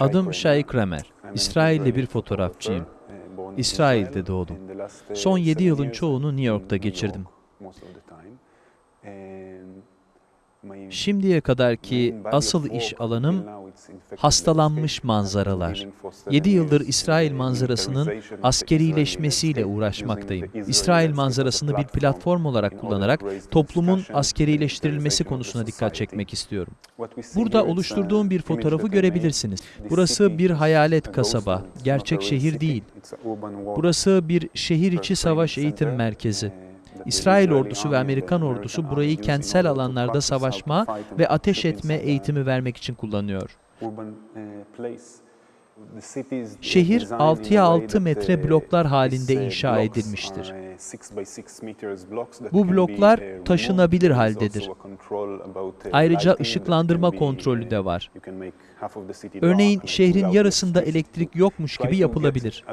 Adım Shai Kramer. İsrailli bir fotoğrafçıyım. İsrail'de doğdum. Son 7 yılın çoğunu New York'ta geçirdim. Şimdiye kadarki asıl iş alanım hastalanmış manzaralar. 7 yıldır İsrail manzarasının askerileşmesiyle uğraşmaktayım. İsrail manzarasını bir platform olarak kullanarak toplumun askerileştirilmesi konusuna dikkat çekmek istiyorum. Burada oluşturduğum bir fotoğrafı görebilirsiniz. Burası bir hayalet kasaba, gerçek şehir değil. Burası bir şehir içi savaş eğitim merkezi. İsrail ordusu ve Amerikan ordusu burayı kentsel alanlarda savaşma ve ateş etme eğitimi vermek için kullanıyor. Şehir 6'ya 6 metre bloklar halinde inşa edilmiştir. Bu bloklar taşınabilir haldedir. Ayrıca ışıklandırma kontrolü de var. Örneğin şehrin yarısında elektrik yokmuş gibi yapılabilir.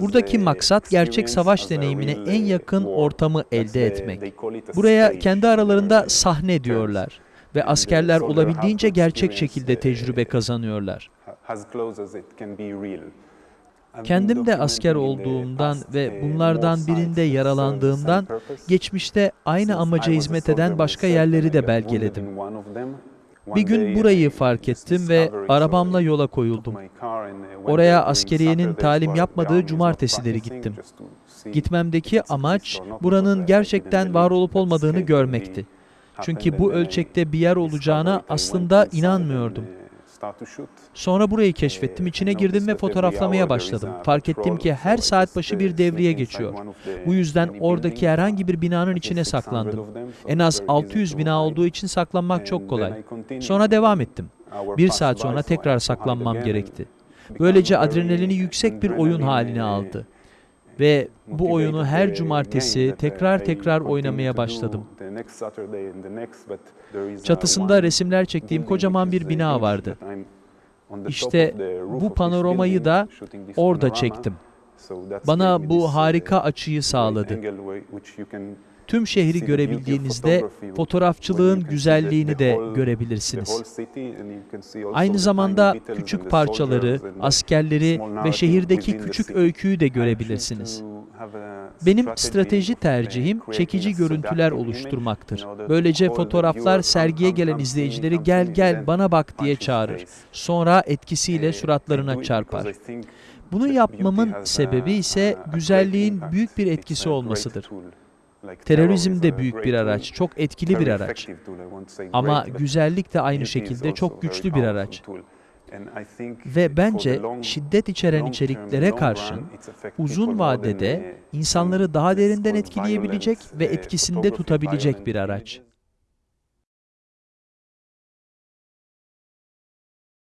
Buradaki maksat gerçek savaş deneyimine en yakın ortamı elde etmek. Buraya kendi aralarında sahne diyorlar ve askerler olabildiğince gerçek şekilde tecrübe kazanıyorlar. Kendim de asker olduğumdan ve bunlardan birinde yaralandığımdan geçmişte aynı amaca hizmet eden başka yerleri de belgeledim. Bir gün burayı fark ettim ve arabamla yola koyuldum. Oraya askeriyenin talim yapmadığı cumartesileri gittim. Gitmemdeki amaç buranın gerçekten var olup olmadığını görmekti. Çünkü bu ölçekte bir yer olacağına aslında inanmıyordum. Sonra burayı keşfettim, içine girdim ve fotoğraflamaya başladım. Fark ettim ki her saat başı bir devriye geçiyor. Bu yüzden oradaki herhangi bir binanın içine saklandım. En az 600 bina olduğu için saklanmak çok kolay. Sonra devam ettim. Bir saat sonra tekrar saklanmam gerekti. Böylece adrenalini yüksek bir oyun haline aldı. Ve bu oyunu her cumartesi tekrar tekrar oynamaya başladım. Çatısında resimler çektiğim kocaman bir bina vardı. İşte bu panoramayı da orada çektim. Bana bu harika açıyı sağladı. Tüm şehri görebildiğinizde fotoğrafçılığın güzelliğini de görebilirsiniz. Aynı zamanda küçük parçaları, askerleri ve şehirdeki küçük öyküyü de görebilirsiniz. Benim strateji tercihim çekici görüntüler oluşturmaktır. Böylece fotoğraflar sergiye gelen izleyicileri gel gel bana bak diye çağırır. Sonra etkisiyle suratlarına çarpar. Bunu yapmamın sebebi ise güzelliğin büyük bir etkisi olmasıdır. Terörizm de büyük bir araç, çok etkili bir araç. Ama güzellik de aynı şekilde çok güçlü bir araç. Ve bence şiddet içeren içeriklere karşın uzun vadede insanları daha derinden etkileyebilecek ve etkisinde tutabilecek bir araç.